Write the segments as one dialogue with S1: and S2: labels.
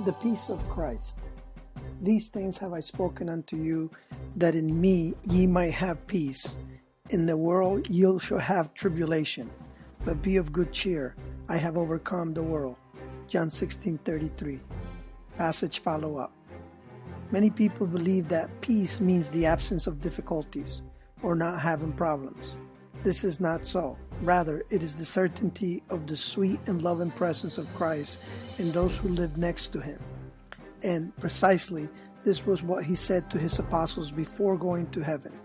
S1: the peace of Christ. These things have I spoken unto you, that in me ye might have peace. In the world ye shall have tribulation, but be of good cheer. I have overcome the world. John 16:33. Passage follow up. Many people believe that peace means the absence of difficulties or not having problems. This is not so. Rather, it is the certainty of the sweet and loving presence of Christ in those who live next to him. And precisely, this was what he said to his apostles before going to heaven.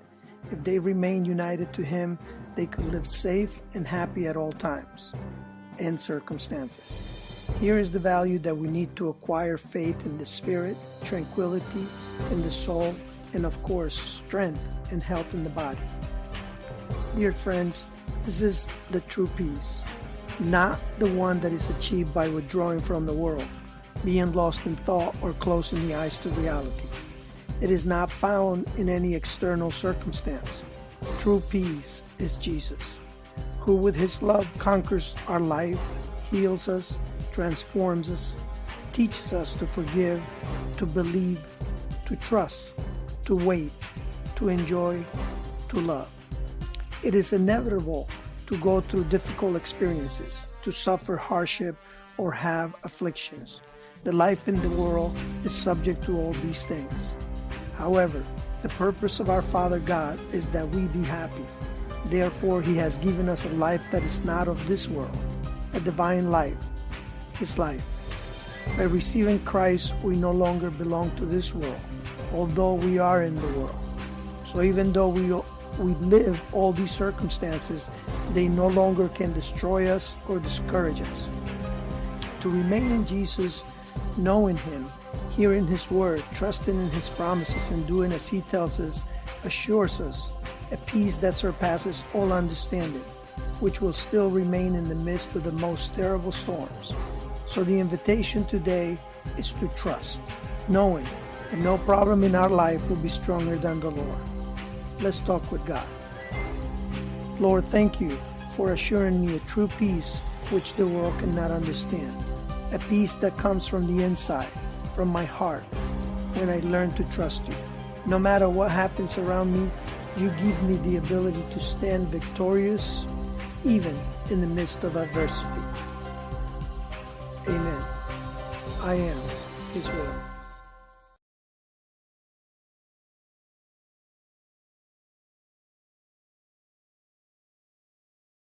S1: If they remained united to him, they could live safe and happy at all times and circumstances. Here is the value that we need to acquire faith in the spirit, tranquility in the soul, and of course, strength and health in the body. Dear friends, this is the true peace, not the one that is achieved by withdrawing from the world, being lost in thought, or closing the eyes to reality. It is not found in any external circumstance. True peace is Jesus, who with his love conquers our life, heals us, transforms us, teaches us to forgive, to believe, to trust, to wait, to enjoy, to love. It is inevitable to go through difficult experiences, to suffer hardship, or have afflictions. The life in the world is subject to all these things. However, the purpose of our Father God is that we be happy. Therefore, He has given us a life that is not of this world, a divine life, His life. By receiving Christ, we no longer belong to this world, although we are in the world. So even though we, we live all these circumstances, they no longer can destroy us or discourage us. To remain in Jesus, knowing Him, hearing His word, trusting in His promises, and doing as He tells us, assures us a peace that surpasses all understanding, which will still remain in the midst of the most terrible storms. So the invitation today is to trust, knowing that no problem in our life will be stronger than the Lord. Let's talk with God. Lord, thank you for assuring me a true peace which the world cannot understand, a peace that comes from the inside, from my heart, when I learn to trust you. No matter what happens around me, you give me the ability to stand victorious even in the midst of adversity. Amen. I am His will.